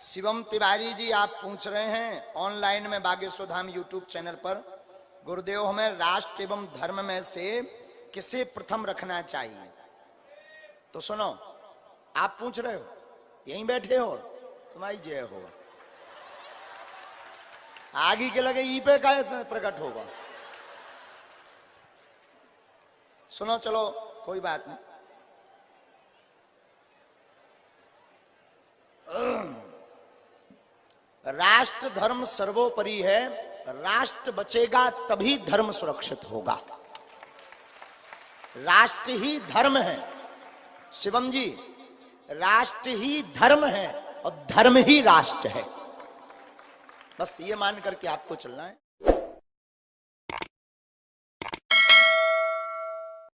शिवम तिवारी जी, आप पूछ रहे हैं ऑनलाइन में बागेश्वर धाम यूट्यूब चैनल पर, गुरुदेव, हमें राष्ट्र एवं धर्म में से किसे प्रथम रखना चाहिए? तो सुनो, आप पूछ रहे हो, यहीं बैठे हो, तुम्हारी जय हो। आगे के लगे ई पे का प्रकट होगा। सुनो, चलो, कोई बात नहीं। राष्ट्र धर्म सर्वोपरि है, राष्ट्र बचेगा तभी धर्म सुरक्षित होगा। राष्ट्र ही धर्म है, शिवम जी, राष्ट्र ही धर्म है और धर्म ही राष्ट्र है। बस ये मान करके आपको चलना है।